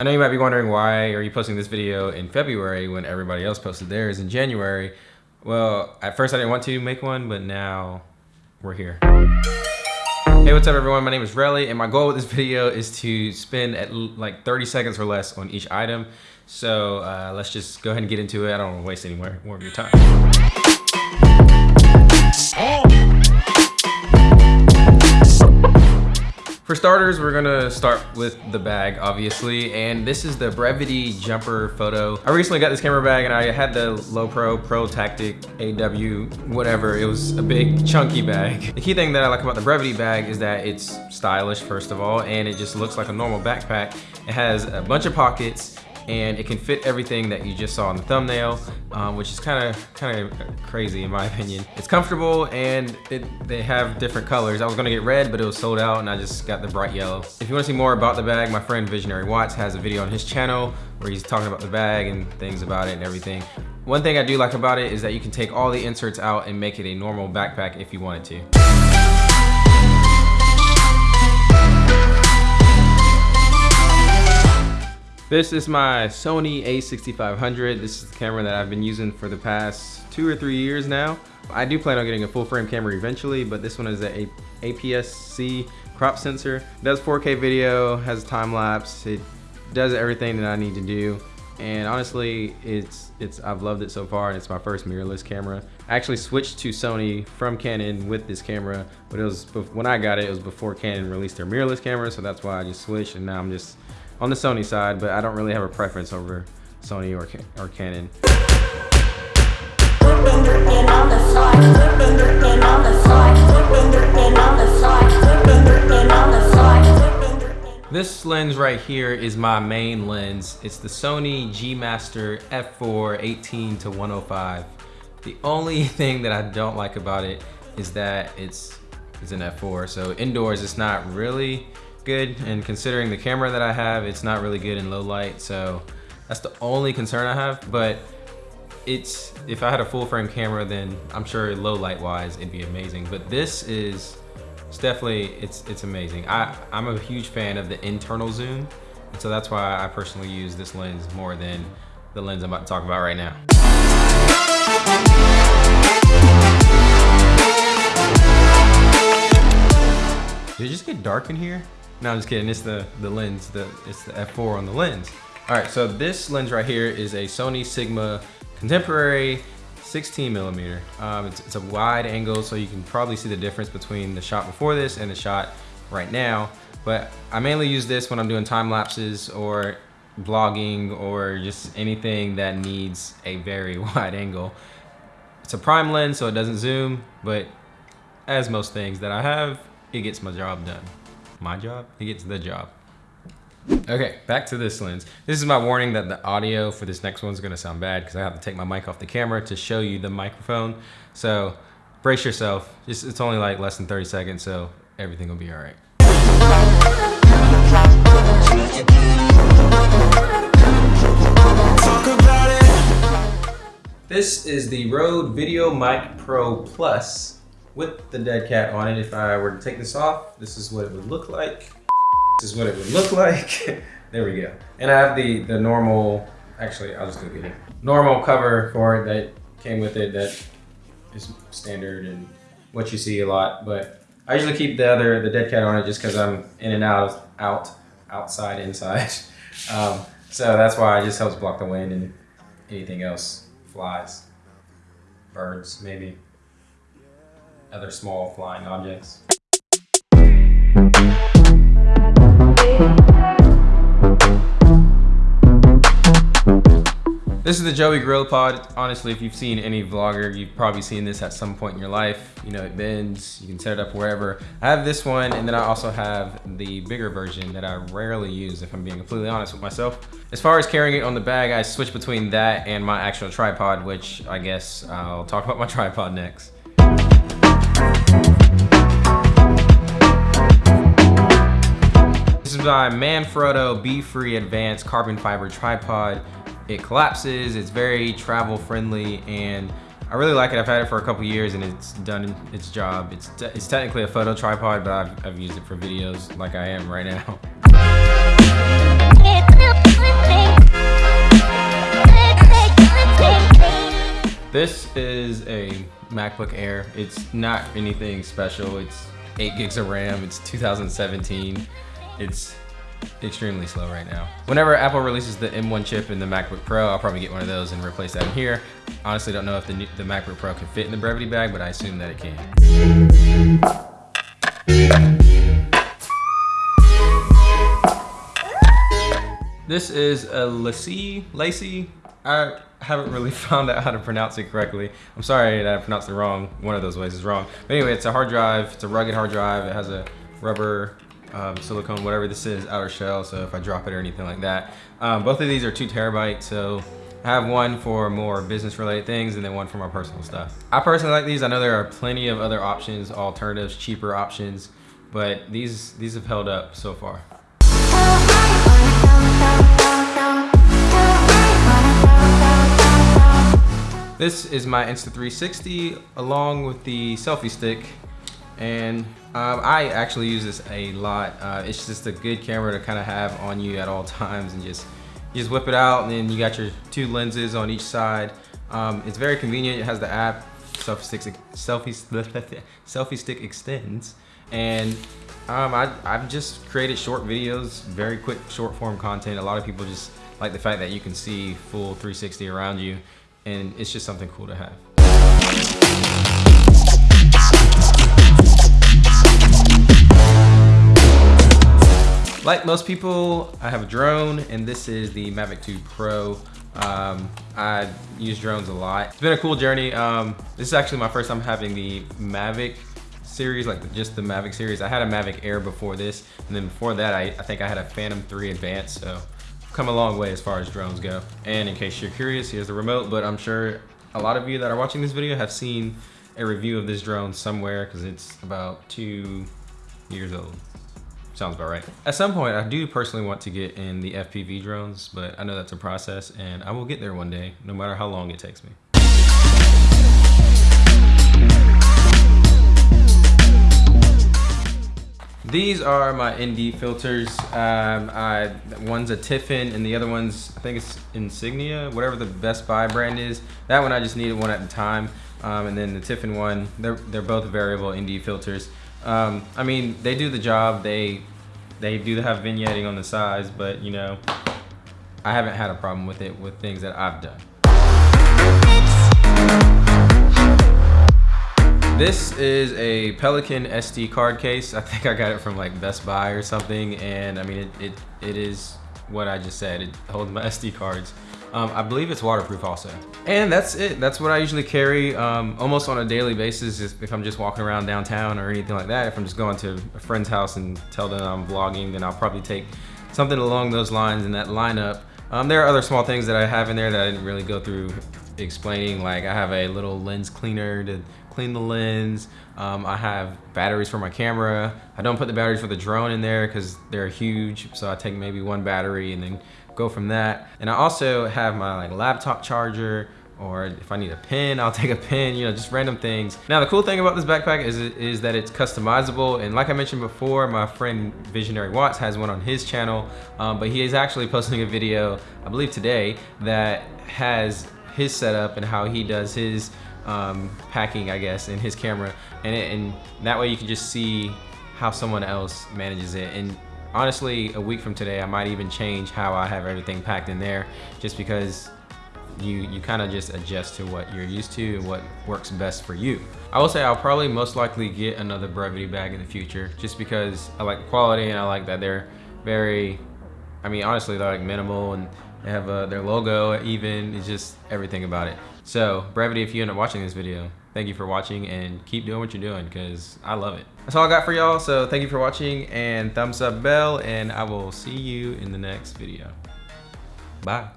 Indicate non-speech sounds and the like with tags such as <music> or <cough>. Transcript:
I know you might be wondering why are you posting this video in February when everybody else posted theirs in January. Well, at first I didn't want to make one, but now we're here. Hey, what's up everyone? My name is Relly and my goal with this video is to spend at like 30 seconds or less on each item. So uh, let's just go ahead and get into it. I don't want to waste any more, more of your time. For starters, we're gonna start with the bag, obviously, and this is the Brevity Jumper Photo. I recently got this camera bag and I had the Lowepro, Pro Tactic, AW, whatever. It was a big chunky bag. The key thing that I like about the Brevity bag is that it's stylish, first of all, and it just looks like a normal backpack. It has a bunch of pockets, and it can fit everything that you just saw in the thumbnail, um, which is kind of kind of crazy in my <laughs> opinion. It's comfortable and it, they have different colors. I was gonna get red, but it was sold out and I just got the bright yellow. If you wanna see more about the bag, my friend Visionary Watts has a video on his channel where he's talking about the bag and things about it and everything. One thing I do like about it is that you can take all the inserts out and make it a normal backpack if you wanted to. This is my Sony a6500. This is the camera that I've been using for the past two or three years now. I do plan on getting a full frame camera eventually, but this one is a APS-C crop sensor. It does 4K video, has time lapse, it does everything that I need to do. And honestly, it's it's I've loved it so far, and it's my first mirrorless camera. I actually switched to Sony from Canon with this camera, but it was when I got it, it was before Canon released their mirrorless camera, so that's why I just switched, and now I'm just on the Sony side, but I don't really have a preference over Sony or, or Canon. This lens right here is my main lens. It's the Sony G Master f4 18 to 105. The only <laughs> thing that I don't like about it is that it's, it's an f4. So indoors, it's not really good and considering the camera that I have it's not really good in low light so that's the only concern I have. But it's if I had a full frame camera then I'm sure low light wise it'd be amazing. But this is it's definitely it's it's amazing. I I'm a huge fan of the internal zoom and so that's why I personally use this lens more than the lens I'm about to talk about right now. Did it just get dark in here? No, I'm just kidding. It's the, the lens. The It's the f4 on the lens. All right, so this lens right here is a Sony Sigma Contemporary 16 millimeter. Um, it's, it's, a wide angle, so you can probably see the difference between the shot before this and the shot right now. But I mainly use this when I'm doing time lapses or vlogging or just anything that needs a very <laughs> wide angle. It's a prime lens, so it doesn't zoom, but as most things that I have, it gets my job done my job, he gets the job. Okay, back to this lens. This is my warning that the audio for this next one is gonna sound bad because I have to take my mic off the camera to show you the microphone. So brace yourself. It's, it's only like less than 30 seconds, so everything will be all right. This is the Rode VideoMic Pro Plus with the dead cat on it. If I were to take this off, this is what it would look like. This is what it would look like. <laughs> there we go. And I have the, the normal, actually, I'll just go get it. Normal cover for it that came with it that is standard and what you see a lot. But I usually keep the other, the dead cat on it just because I'm in and out, out, outside, inside. <laughs> Um, so that's why it just helps block the wind and anything else flies. Birds, maybe other small flying objects. This is the Joby Grill GorillaPod. Honestly, if you've seen any vlogger, you've probably seen this at some point in your life. You know, it bends, you can set it up wherever. I have this one, and then I also have the bigger version that I rarely use, if I'm being completely honest with myself. As far as carrying it on the bag, I switch between that and my actual tripod, which I guess I'll talk about my <laughs> tripod next. This is my Manfrotto Be-Free Advanced Carbon Fiber Tripod. It collapses, it's very travel friendly, and I really like it. I've had it for a couple years and it's done its job. It's, it's technically a photo tripod, but I've, I've used it for videos like I am right now. <laughs> This is a MacBook Air. It's not anything special. It's eight gigs of RAM. It's 2017. It's extremely slow right now. Whenever Apple releases the M1 chip in the MacBook Pro, I'll probably get one of those and replace that in here. Honestly, don't know if the, new, the MacBook Pro can fit in the Brevity bag, but I assume that it can. This is a LaCie, LaCie. I haven't really <laughs> found out how to pronounce it correctly. I'm sorry that I pronounced it wrong. One of those ways is wrong. But anyway, it's a hard drive. It's a rugged hard drive. It has a rubber um, silicone, whatever this is, outer shell. So if I drop it or anything like that. Um, both of these are two terabytes. So I have one for more business related things and then one for my personal stuff. I personally like these. I know there are plenty of other options, alternatives, cheaper options, but these, these have held up so far. This is my Insta360 along with the selfie stick and um, I actually use this a lot. Uh, it's just a good camera to kind of have on you at all times and just you just whip it out and then you got your two lenses on each side. Um, it's very convenient. It has the app selfie stick selfie <laughs> selfie stick extends and um, I, I've just created short videos, very quick short form content. A lot of people just like the fact that you can see full 360 around you and it's just something cool to have. Like most people, I have a drone and this is the Mavic 2 Pro. Um, I use drones a lot. It's been a cool journey. Um, this is actually my first time having the Mavic series, like just the Mavic series. I had a Mavic Air before this, and then before that, I, I think I had a Phantom 3 Advanced, so come a long way as far as drones go. And in case you're curious, here's the remote, but I'm sure a lot of you that are watching this video have seen a review of this drone somewhere because it's about two years old. Sounds about right. At some point, I do personally want to get in the FPV drones, but I know that's a process and I will get there one day, no matter how long it takes me. These are my ND filters. Um, I, one's a Tiffen and the other one's, I think it's Insignia, whatever the Best Buy brand is. That one I just needed one at the time. Um, and then the Tiffen one, they're, they're both variable ND filters. Um, I mean, they do the job. They, they do have vignetting on the sides, but you know, I haven't had a problem with it with things that I've done. This is a Pelican SD card case. I think I got it from like Best Buy or something. And I mean, it, it, it is what I just said. It holds my <laughs> SD cards. Um, I believe it's waterproof also. And that's it. That's what I usually carry um, almost on a daily basis if I'm just walking around downtown or anything like that. If I'm just going to a friend's house and tell them I'm vlogging, then I'll probably take something along those lines in that lineup. Um, there are other small things that I have in there that I didn't really go through explaining. Like I have a little lens cleaner to clean the lens. Um, I have batteries for my camera. I don't put the batteries for the drone in there because they're huge. So I take maybe one battery and then go from that. And I also have my like laptop charger or if I need a pen, <laughs> I'll take a pen, you know, just random things. Now, the cool thing about this backpack is, is that it's customizable. And like I mentioned before, my friend Visionary Watts has one on his channel, um, but he is actually <laughs> posting a video, I believe today, that has his setup and how he does his um, packing, I guess, in his camera. And, it, and that way you can just see how someone else manages it. And honestly, a week from today, I might even change how I have everything packed in there just because you, you kind of just adjust to what you're used to and what works best for you. I will say I'll probably most likely get another Brevity bag in the future just because I like the quality and I like that they're very, I mean, honestly, they're like minimal and they have uh, their logo even, it's just everything about it. So Brevity, if you end up watching this video, thank you for watching and keep doing what you're doing because I love it. That's all I got for y'all. So thank you for watching and thumbs up bell and I will see you in the next video. Bye.